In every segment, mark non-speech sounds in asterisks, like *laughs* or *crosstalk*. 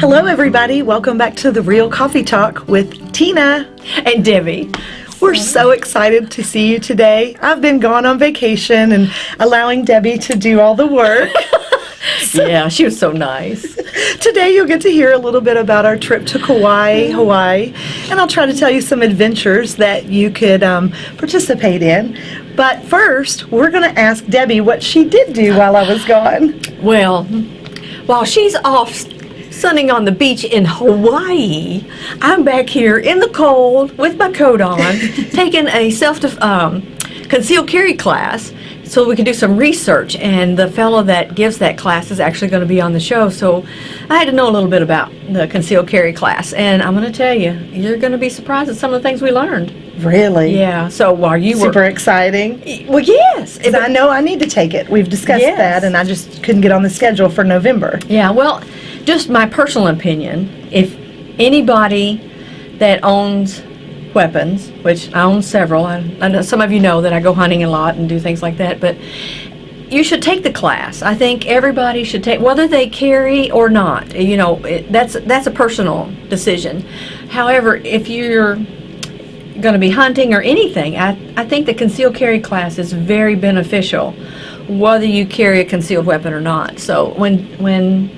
Hello, everybody. Welcome back to the Real Coffee Talk with Tina. and Debbie. We're so excited to see you today. I've been gone on vacation and allowing Debbie to do all the work. *laughs* Yeah, she was so nice. *laughs* Today, you'll get to hear a little bit about our trip to Kauai, Hawaii, and I'll try to tell you some adventures that you could um, participate in. But first, we're going to ask Debbie what she did do while I was gone. Well, while she's off sunning on the beach in Hawaii, I'm back here in the cold with my coat on, *laughs* taking a self um, concealed carry class so we can do some research. And the fellow that gives that class is actually going to be on the show. So I had to know a little bit about the concealed carry class. And I'm going to tell you, you're going to be surprised at some of the things we learned. Really? Yeah. So while you were. Super exciting. Well, yes. 'Cause I know I need to take it. We've discussed Yes. that, and I just couldn't get on the schedule for November. Yeah, well, just my personal opinion, if anybody that owns weapons, which I own several, I, I know some of you know that I go hunting a lot and do things like that, but you should take the class. I think everybody should take, whether they carry or not. You know, it, that's that's a personal decision. However, if you're going to be hunting or anything, I, I think the concealed carry class is very beneficial, whether you carry a concealed weapon or not. So when when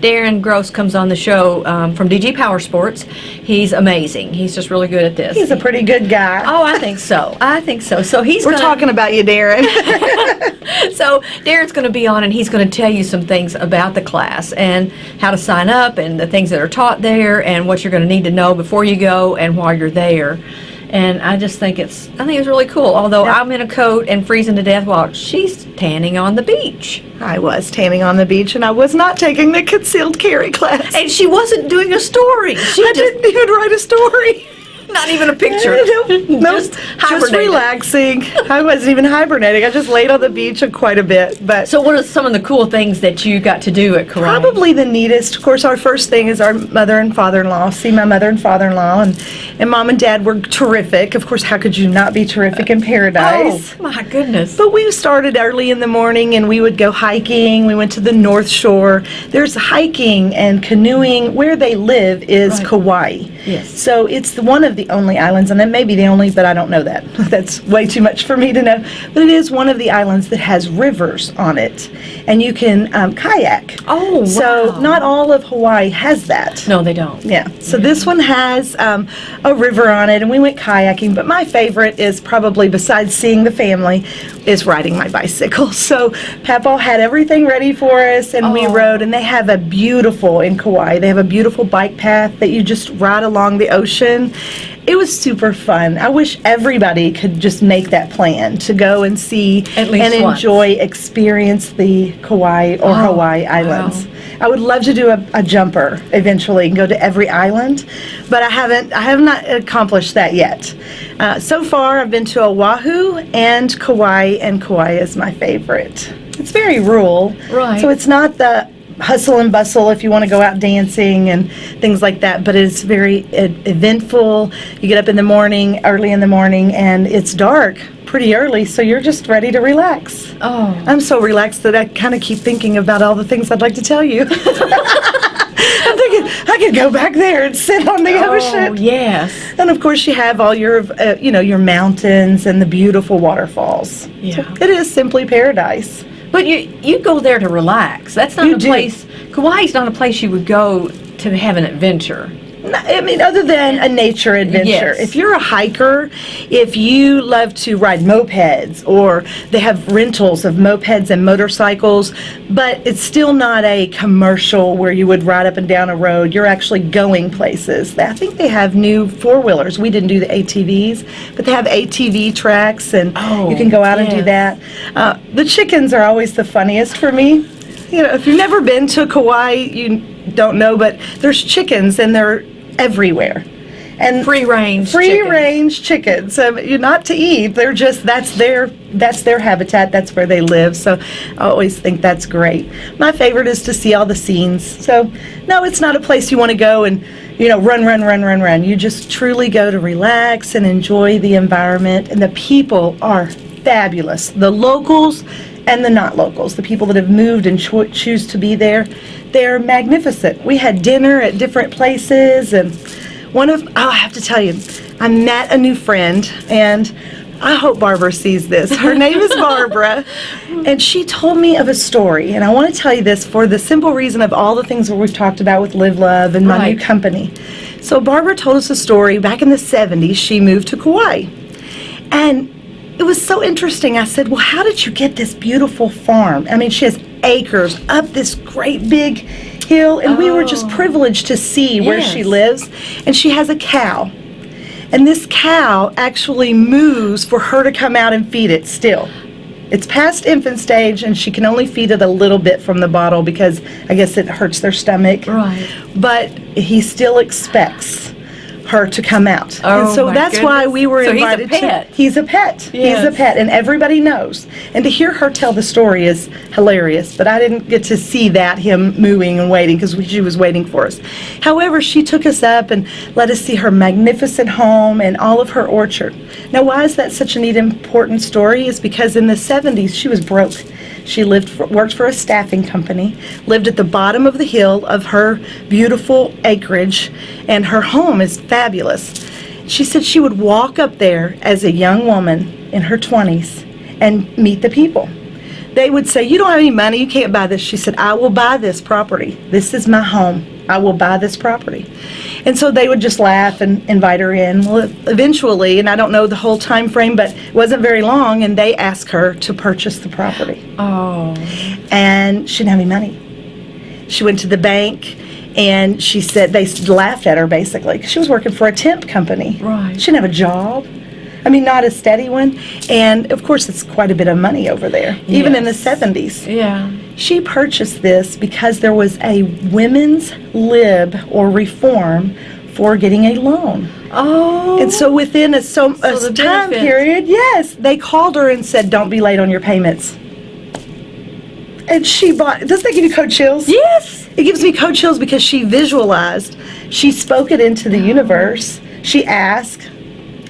Darren Gross comes on the show um, from DG Power Sports, he's amazing. He's just really good at this. He's a pretty good guy. Oh, I think so. I think so. So he's We're gonna, talking about you, Darren. *laughs* *laughs* so Darren's going to be on and he's going to tell you some things about the class and how to sign up and the things that are taught there and what you're going to need to know before you go and while you're there. And I just think it's I think it's really cool. Although Yeah. I'm in a coat and freezing to death while she's tanning on the beach. I was tanning on the beach, and I was not taking the concealed carry class. And she wasn't doing a story. She I just didn't even write a story. Not even a picture. *laughs* nope. Just just relaxing. I wasn't even hibernating. I just laid on the beach quite a bit. But So what are some of the cool things that you got to do at Kauai? Probably the neatest. Of course, our first thing is our mother and father-in-law. See my mother and father-in-law, and and mom and dad were terrific. Of course, how could you not be terrific in paradise? Oh my goodness. But we started early in the morning and we would go hiking. We went to the North Shore. There's hiking and canoeing. Where they live is Right. Kauai. Yes. So it's the- one of the only islands, and it may be the only, but I don't know that. *laughs* That's way too much for me to know. But it is one of the islands that has rivers on it, and you can um, kayak. Oh, wow. So not all of Hawaii has that. No, they don't. Yeah, so this one has um, a river on it, and we went kayaking. But my favorite is probably, besides seeing the family, is riding my bicycle. *laughs* So Papa had everything ready for us, and we Oh. rode. And they have a beautiful in Kauai. They have a beautiful bike path that you just ride along the ocean. It was super fun. I wish everybody could just make that plan to go and see At least and once. enjoy, experience the Kauai or Oh, Hawaii wow. islands. I would love to do a, a jumper eventually and go to every island, but I haven't. I have not accomplished that yet. Uh, so far, I've been to Oahu and Kauai, and Kauai is my favorite. It's very rural, Right. So it's not the hustle and bustle if you want to go out dancing and things like that, but it's very eventful. You get up in the morning, early in the morning, and it's dark pretty early, so you're just ready to relax. Oh. I'm so relaxed that I kind of keep thinking about all the things I'd like to tell you. *laughs* I'm thinking I could go back there and sit on the Oh, ocean. yes. And of course, you have all your, uh, you know, your mountains and the beautiful waterfalls. Yeah. So it is simply paradise. But you you go there to relax. That's not You a do. place. Kauai's not a place you would go to have an adventure. I mean, other than a nature adventure, Yes. if you're a hiker, if you love to ride mopeds, or they have rentals of mopeds and motorcycles, but it's still not a commercial where you would ride up and down a road. You're actually going places. I think they have new four wheelers. We didn't do the ATVs, but they have ATV tracks, and Oh, you can go out and do that. Uh, the chickens are always the funniest for me. You know, if you've never been to Kauai, you don't know, but there's chickens and they're everywhere. And Free range. free chickens. range chickens. Um, you're not to eat. They're just that's their that's their habitat. That's where they live. So I always think that's great. My favorite is to see all the scenes. So no, it's not a place you want to go and you know run, run, run, run, run. You just truly go to relax and enjoy the environment. And the people are fabulous. The locals. And the not locals, the people that have moved and cho- choose to be there. They're magnificent. We had dinner at different places, and one of, oh, I have to tell you, I met a new friend, and I hope Barbara sees this. Her name is *laughs* Barbara, and she told me of a story, and I want to tell you this for the simple reason of all the things that we've talked about with Live Love and my Right. new company. So Barbara told us a story back in the 70s. She moved to Kauai. And it was so interesting. I said, Well, how did you get this beautiful farm? I mean, she has acres up this great big hill, and we were just Oh. privileged to see where she lives. And she has a cow. And this cow actually moves for her to come out and feed it still. It's past infant stage, and she can only feed it a little bit from the bottle because I guess it hurts their stomach. Right. But he still expects her to come out. and Oh, so my that's why we were So he's a invited pet. to. He's a pet. He's a pet, and everybody knows. And to hear her tell the story is hilarious. But I didn't get to see that him mooing and waiting because she was waiting for us. However, she took us up and let us see her magnificent home and all of her orchard. Now, why is that such a neat, important story? Is because in the 70s she was broke. She lived for, worked for a staffing company, lived at the bottom of the hill of her beautiful acreage, and her home is fabulous. She said she would walk up there as a young woman in her 20s and meet the people. They would say, You don't have any money, you can't buy this. She said, I will buy this property. This is my home. I will buy this property. And so they would just laugh and invite her in. Well, eventually, and I don't know the whole time frame, but it wasn't very long, and they asked her to purchase the property Oh. and she didn't have any money. She went to the bank and she said they laughed at her basically 'cause she was working for a temp company. Right. She didn't have a job. I mean, not a steady one. And of course, it's quite a bit of money over there, even in the 70s. Yeah. She purchased this because there was a women's lib or reform for getting a loan. Oh. And so within a, so, a So the time benefit. period, yes, they called her and said, don't be late on your payments. And she bought, doesn't that give you cold chills? Yes. It gives me cold chills because she visualized, she spoke it into the oh. universe, she asked,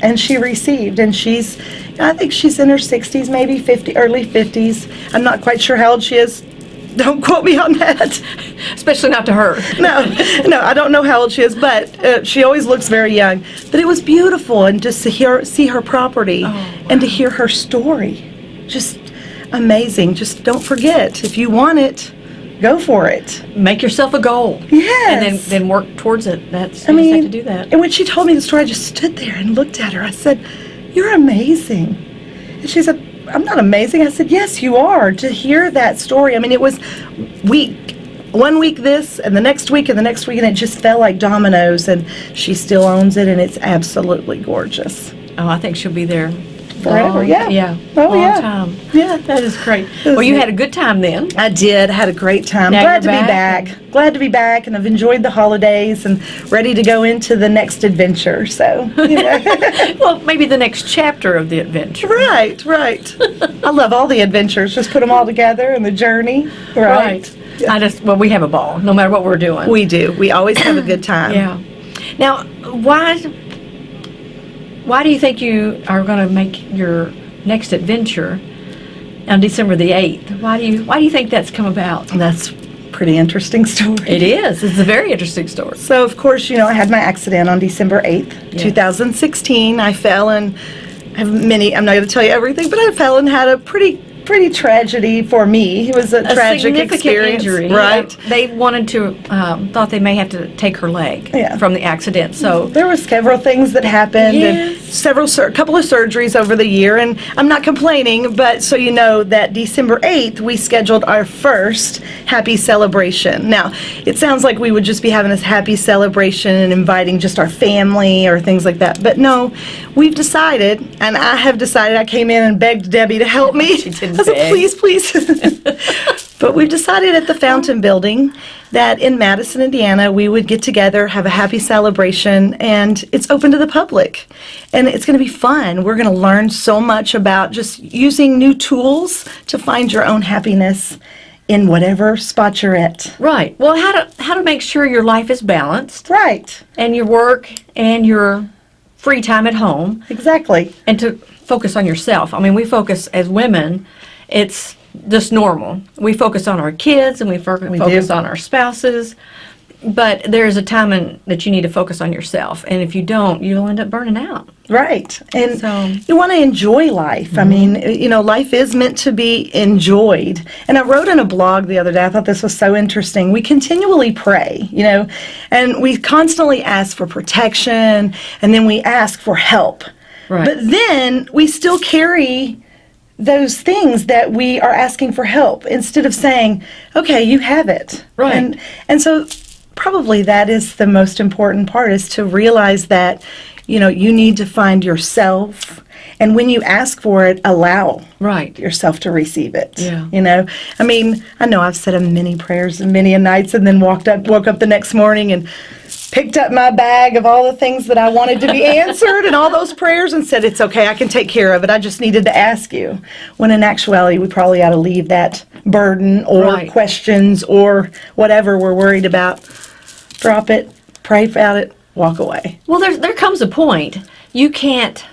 and she received. And she's, I think she's in her 60s, maybe 50, early 50s. I'm not quite sure how old she is. Don't quote me on that. Especially not to her. No, no, I don't know how old she is, but uh, she always looks very young. But it was beautiful, and just to hear, see her property, and to hear her story, just amazing. Just don't forget, if you want it, go for it. Make yourself a goal. Yes. And then, then work towards it. That's I mean, have to do that. And when she told me the story, I just stood there and looked at her. I said, "You're amazing." And she said, "I'm not amazing." I said, "Yes, you are." To hear that story, I mean, it was week, one week this, and the next week, and the next week, and it just fell like dominoes. And she still owns it, and it's absolutely gorgeous. Oh, I think she'll be there Forever, long- yeah. Yeah. Oh, long yeah. time. Yeah. That is great. was Well, you had a good time then. I did. Had a great time. Now Glad to you're be back back. Glad to be back, and I've enjoyed the holidays and ready to go into the next adventure. So, you know. *laughs* *laughs* Well, maybe the next chapter of the adventure. Right, right. *laughs* I love all the adventures. Just put them all together and the journey. Right. I just well, we have a ball no matter what we're doing. We do. We always have a good *clears throat* time. yeah. Now, why why do you think you are going to make your next adventure on December the eighth? Why do you why do you think that's come about? That's pretty interesting story. It is. It's a very interesting story. So, of course, you know, I had my accident on December 8th, Yes. 2016. I fell and I have many, I'm not going to tell you everything, but I fell and had a pretty, pretty tragedy for me. It was a, A tragic experience. injury. Right. They wanted to um, thought they may have to take her leg Yeah. from the accident. So There were several things that happened and several, a couple of surgeries over the year. And I'm not complaining, but so you know that December 8th, we scheduled our first happy celebration. Now, it sounds like we would just be having this happy celebration and inviting just our family or things like that. But no, we've decided, and I have decided, I came in and begged Debbie to help me. *laughs* She did I said, beg. please, please. *laughs* But we've decided at the Fountain Building that in Madison, Indiana, we would get together, have a happy celebration, and it's open to the public. And it's going to be fun. We're going to learn so much about just using new tools to find your own happiness in whatever spot you're at. right. Well, how to how to make sure your life is balanced Right, and your work and your free time at home exactly. and to focus on yourself. I mean, we focus as women. It's just normal. We focus on our kids and we, fo- focus do. on our spouses. But there's a time in, that you need to focus on yourself. And if you don't, you'll end up burning out. Right. And So- Mm-hmm. you want to enjoy life. I mean, you know, life is meant to be enjoyed. And I wrote in a blog the other day, I thought this was so interesting. We continually pray, you know, and we constantly ask for protection and then we ask for help. Right. But then we still carry those things that we are asking for help instead of saying, okay, you have it. Right. And, and so probably that is the most important part is to realize that, you know, you need to find yourself. And when you ask for it, allow Right. yourself to receive it. Yeah. You know, I mean, I know I've said a many prayers and many a nights and then walked up, woke up the next morning and picked up my bag of all the things that I wanted to be *laughs* answered and all those prayers and said, it's okay, I can take care of it. I just needed to ask you. When in actuality, we probably ought to leave that burden or Right. questions or whatever we're worried about. Drop it, pray about it, walk away. Well, there, there comes a point you can't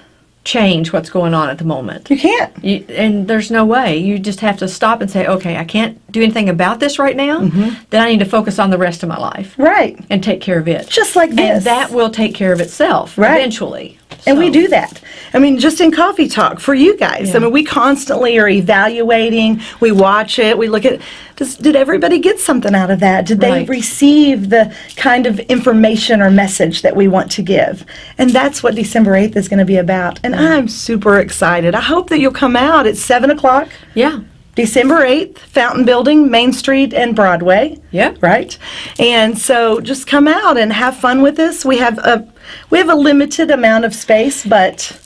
change what's going on at the moment. You can't. You, and there's no way. You just have to stop and say, okay, I can't do anything about this right now. Mm-hmm. Then I need to focus on the rest of my life Right. and take care of it. Just like this. And that will take care of itself Right. eventually. And we do that. I mean, just in coffee talk for you guys. I mean, we constantly are evaluating. We watch it. We look at. Does, did everybody get something out of that? Did they Right. receive the kind of information or message that we want to give? And that's what December eighth is going to be about. And I'm super excited. I hope that you'll come out at seven o'clock. Yeah. December 8th, Fountain Building, Main Street, and Broadway. Yeah. Right? And so just come out and have fun with us. We have a we have a limited amount of space, but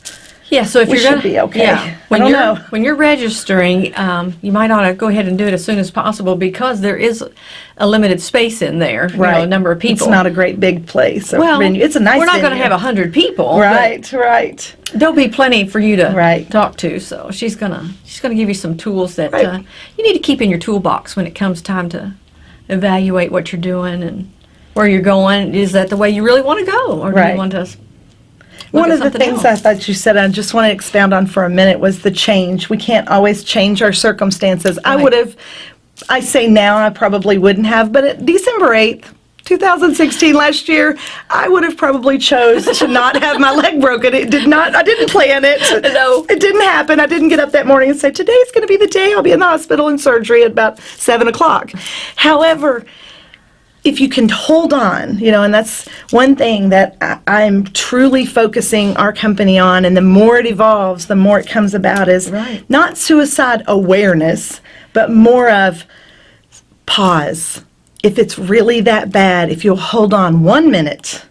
Yeah, so if We you're should gonna, be okay. Yeah, when you're know. when you're registering, um, you might ought to go ahead and do it as soon as possible because there is a limited space in there. You know, a number of people. It's not a great big place. well, venue. It's a nice We're not going to have a hundred people. Right, right. There'll be plenty for you to Right. talk to. So she's gonna she's gonna give you some tools that Right. uh, you need to keep in your toolbox when it comes time to evaluate what you're doing and where you're going. Is that the way you really want to go, or do you want to? One of the things I thought you said I just want to expound on for a minute was the change. We can't always change our circumstances. I would have, I say now, I probably wouldn't have, but at December 8th, 2016 last year, I would have probably chose to not have my leg broken. It did not, I didn't plan it. No. It didn't happen. I didn't get up that morning and say, today's going to be the day I'll be in the hospital in surgery at about 7 o'clock. However, if you can hold on, you know, and that's one thing that I, I'm truly focusing our company on, and the more it evolves, the more it comes about is Right. not suicide awareness, but more of pause. If it's really that bad, if you'll hold on one minute,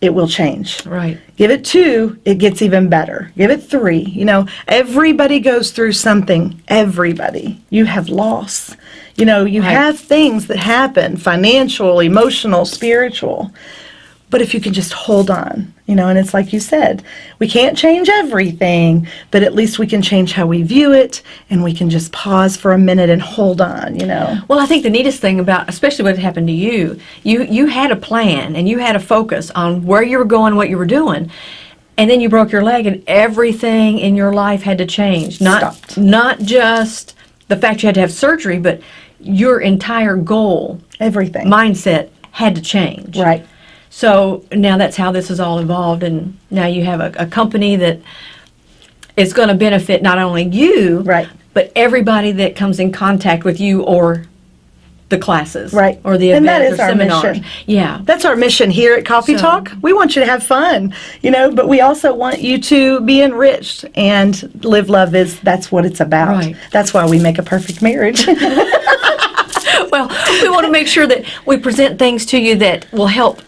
it will change. Right. Give it two, it gets even better. Give it three. You know, everybody goes through something. Everybody. You have loss. You know, you Right. have things that happen financial, emotional, spiritual. But if you can just hold on, you know, and it's like you said, we can't change everything, but at least we can change how we view it and we can just pause for a minute and hold on, you know. Well, I think the neatest thing about, especially what happened to you, you you had a plan and you had a focus on where you were going, what you were doing, and then you broke your leg, and everything in your life had to change. Not Stopped. not just the fact you had to have surgery, but your entire goal, Everything. mindset had to change. right. So now that's how this has all evolved, and now you have a, a company that is going to benefit not only you, Right. but everybody that comes in contact with you or the classes, Right. or the And that events or our seminars. mission. Yeah, That's our mission here at Coffee So- Talk. We want you to have fun, you know, but we also want you to be enriched and live love is that's what it's about. Right. That's why we make a perfect marriage. *laughs* well, we want to make sure that we present things to you that will help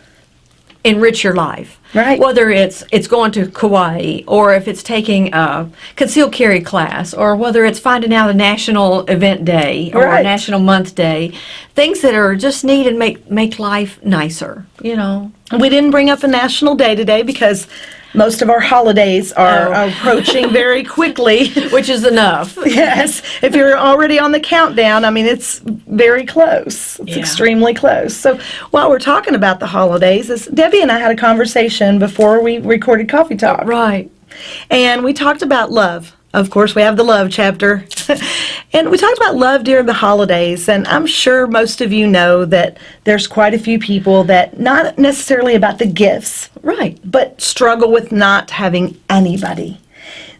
enrich your life. Right. Whether it's it's going to Kauai, or if it's taking a concealed carry class, or whether it's finding out a national event day or a national month day, things that are just neat and make make life nicer. You know. we didn't bring up a national day today because most of our holidays are Oh. approaching *laughs* very quickly. Which is enough. yes, if you're already on the countdown, I mean, it's very close. It's Yeah. extremely close. So while we're talking about the holidays, is Debbie and I had a conversation before we recorded Coffee Talk. Right. And we talked about love. Of course, we have the love chapter. *laughs* and we talked about love during the holidays. And I'm sure most of you know that there's quite a few people that, not necessarily about the gifts, Right. but struggle with not having anybody.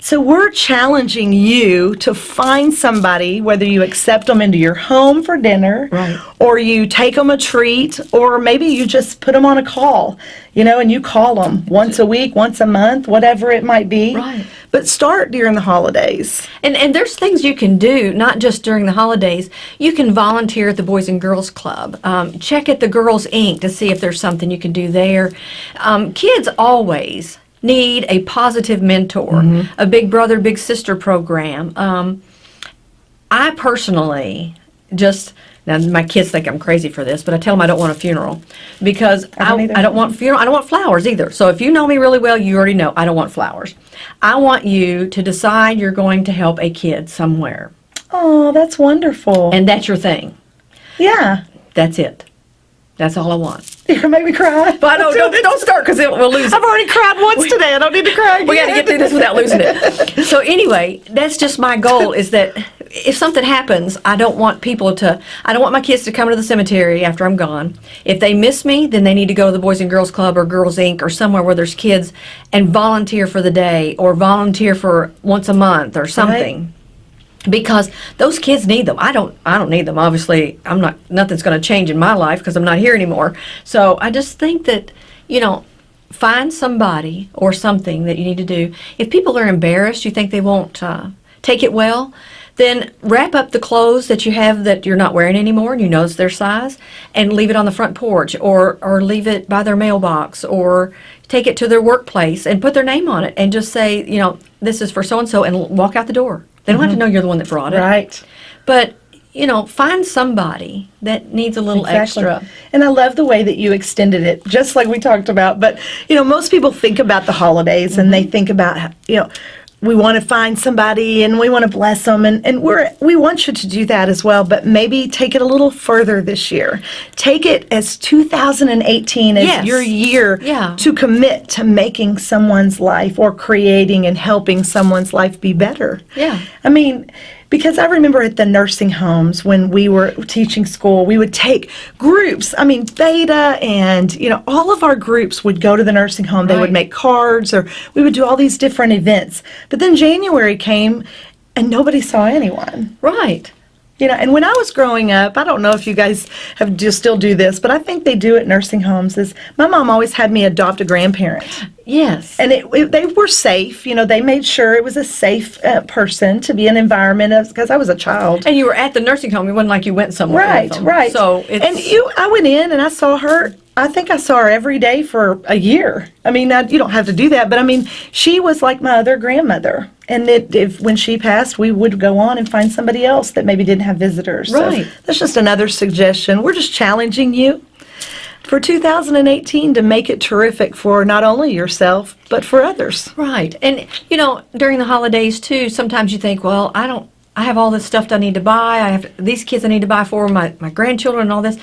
So we're challenging you to find somebody, whether you accept them into your home for dinner, Right. or you take them a treat, or maybe you just put them on a call, you know, and you call them once a week, once a month, whatever it might be. Right. But start during the holidays. And and there's things you can do, not just during the holidays. You can volunteer at the Boys and Girls Club. Um, check at the Girls Inc. to see if there's something you can do there. Um, kids always need a positive mentor, a big brother, big sister program. Um, I personally just now my kids think I'm crazy for this, but I tell them I don't want a funeral because I, don't either. I don't want funeral. I don't want flowers either. So if you know me really well, you already know I don't want flowers. I want you to decide you're going to help a kid somewhere, Oh, that's wonderful. and that's your thing. yeah. That's it. That's all I want. *laughs* You're make me cry. But no, don't, don't start because we'll lose it. I've already cried once today. I don't need to cry again. We got to get through this without losing it. So anyway, that's just my goal *laughs* is that if something happens, I don't want people to, I don't want my kids to come to the cemetery after I'm gone. If they miss me, then they need to go to the Boys and Girls Club or Girls Inc. or somewhere where there's kids and volunteer for the day or volunteer for once a month or something. Because those kids need them. I don't. I don't need them. Obviously, I'm not. Nothing's going to change in my life because I'm not here anymore. So I just think that, you know, find somebody or something that you need to do. If people are embarrassed, you think they won't uh, take it well, then wrap up the clothes that you have that you're not wearing anymore and you know it's their size and leave it on the front porch or, or leave it by their mailbox or take it to their workplace and put their name on it and just say, you know, this is for so and so and walk out the door. They don't have to know you're the one that brought it. Right. But, you know, find somebody that needs a little Exactly. extra. And I love the way that you extended it, just like we talked about. But, you know, most people think about the holidays and Mm-hmm. they think about, you know, we want to find somebody and we want to bless them and, and we're we want you to do that as well but maybe take it a little further this year take it as 2018 as Yes. your year Yeah. to commit to making someone's life or creating and helping someone's life be better Yeah. I mean, because I remember at the nursing homes when we were teaching school, we would take groups. I mean, Beta and, you know, all of our groups would go to the nursing home. They would make cards or we would do all these different events. But then January came and nobody saw anyone. Right. You know, and when I was growing up, I don't know if you guys have do still do this, but I think they do at nursing homes. Is my mom always had me adopt a grandparent, Yes. and it, it- they were safe. You know, they made sure it was a safe uh, person to be an environment because I was a child. And you were at the nursing home. It wasn't like you went somewhere. Right, right. So it's and you, I went in and I saw her. I think I saw her every day for a year. I mean, now, you don't have to do that, but I mean, she was like my other grandmother. And it, if when she passed, we would go on and find somebody else that maybe didn't have visitors. So Right. that's just another suggestion. We're just challenging you for 2018 to make it terrific for not only yourself but for others. right. And you know, during the holidays too, sometimes you think, well, I don't. I have all this stuff that I need to buy. I have these kids I need to buy for my my grandchildren and all this.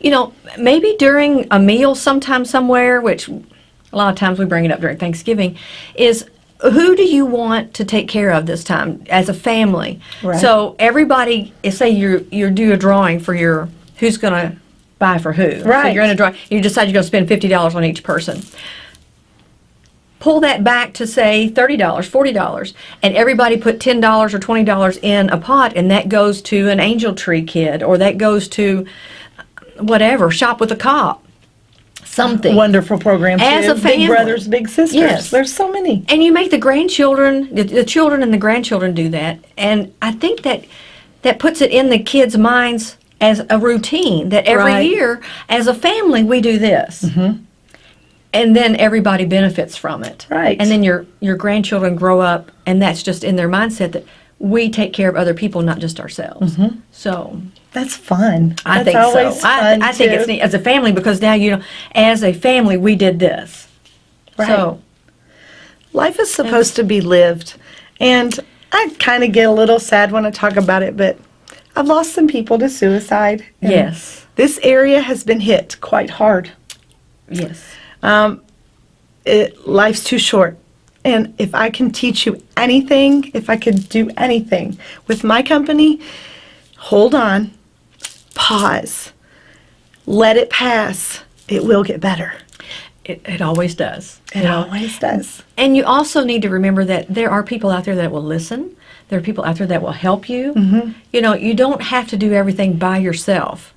You know, maybe during a meal sometime somewhere, which a lot of times we bring it up during Thanksgiving, is who do you want to take care of this time as a family? Right. So everybody, say you you do a drawing for your who's going to buy for who. So Right. you're in a drawing. You decide you're going to spend fifty dollars on each person. Pull that back to say thirty dollars, forty dollars, and everybody put ten dollars or twenty dollars in a pot, and that goes to an Angel Tree kid, or that goes to whatever shop with a cop, something. Wonderful program. As a family. Big brothers, big sisters. Yes. There's so many. and you make the grandchildren the, the children and the grandchildren do that and i think that that puts it in the kids minds as a routine that every Right. year as a family we do this mm-hmm. and then everybody benefits from it Right. and then your your grandchildren grow up and that's just in their mindset that we take care of other people not just ourselves mm-hmm. so That's fun. i That's think always so I, I think it's neat as a family because now you know as a family we did this Right. so Life is supposed to be lived. And I kind of get a little sad when I talk about it, but I've lost some people to suicide. yes This area has been hit quite hard. yes Um, it, life's too short. And if I can teach you anything, if I could do anything with my company, hold on, pause, let it pass. It will get better. It, it always does. It you know? always does. And you also need to remember that there are people out there that will listen. There are people out there that will help you. Mm-hmm. You know, you don't have to do everything by yourself.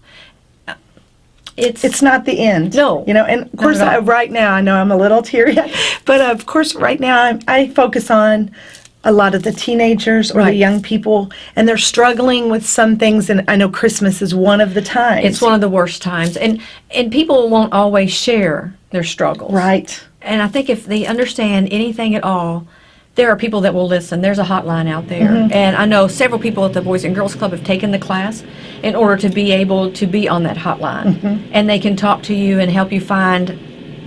It's It's not the end. No, You know, and of course, I, right now, I know I'm a little *laughs* teary, but of course, right now, I, I focus on a lot of the teenagers or the young people, and they're struggling with some things, and I know Christmas is one of the times. it's one of the worst times, and and people won't always share their struggles. Right. And I think if they understand anything at all, there are people that will listen. There's a hotline out there. Mm-hmm. And I know several people at the Boys and Girls Club have taken the class in order to be able to be on that hotline. Mm-hmm. And they can talk to you and help you find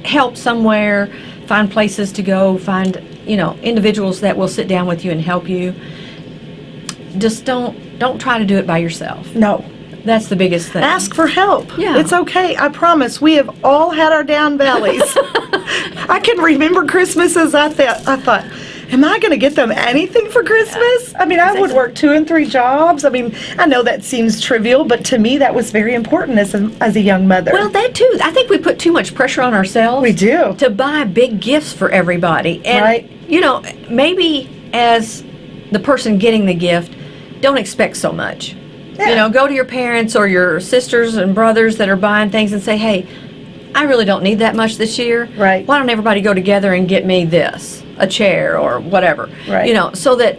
help somewhere, find places to go, find, you know, individuals that will sit down with you and help you. Just don't don't try to do it by yourself. No. That's the biggest thing. Ask for help. Yeah. It's okay. I promise. We have all had our down valleys. *laughs* I can remember Christmases. I thought, I thought, am I going to get them anything for Christmas? I mean, I would work two and three jobs. I mean, I know that seems trivial, but to me, that was very important as a, as a young mother. Well, that too. I think we put too much pressure on ourselves. We do. To buy big gifts for everybody. And, Right. you know, maybe as the person getting the gift, don't expect so much. Yeah. You know, go to your parents or your sisters and brothers that are buying things and say, hey, I really don't need that much this year. Right. Why don't everybody go together and get me this, a chair or whatever? Right. You know, so that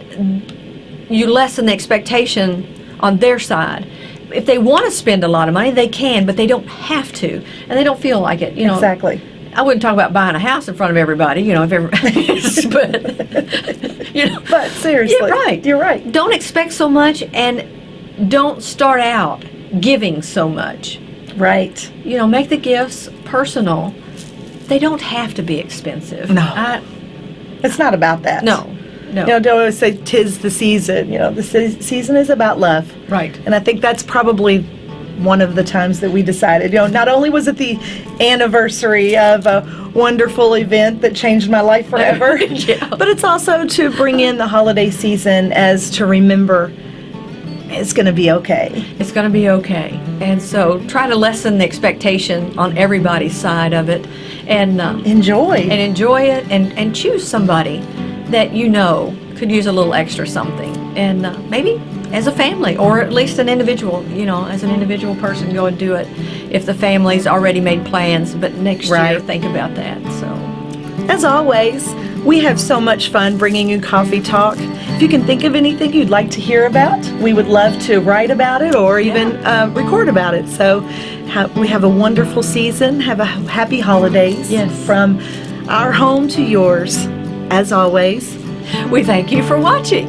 you lessen the expectation on their side. If they want to spend a lot of money, they can, but they don't have to, and they don't feel like it. You know, exactly. I wouldn't talk about buying a house in front of everybody. You know, if everybody, *laughs* but *laughs* you know, But seriously, Yeah, right. You're right. don't expect so much, and don't start out giving so much. Right. You know, make the gifts personal. They don't have to be expensive. No. I, It's not about that. no, no. You know, don't always say tis the season. You know, the se- season is about love. right. And I think that's probably one of the times that we decided, you know, not only was it the anniversary of a wonderful event that changed my life *laughs* forever, Yeah. but it's also to bring in the holiday season as to remember it's going to be okay. It's going to be okay. And so try to lessen the expectation on everybody's side of it and uh, Enjoy. and enjoy it and, and choose somebody that you know could use a little extra something. And uh, maybe as a family or at least an individual, you know, as an individual person, go and do it. If the family's already made plans, but next year Right. think about that. So As always, we have so much fun bringing you Coffee Talk. If you can think of anything you'd like to hear about, we would love to write about it or even uh, record about it. So ha- we have a wonderful season. Have a happy holidays. Yes. From our home to yours. As always, we thank you for watching.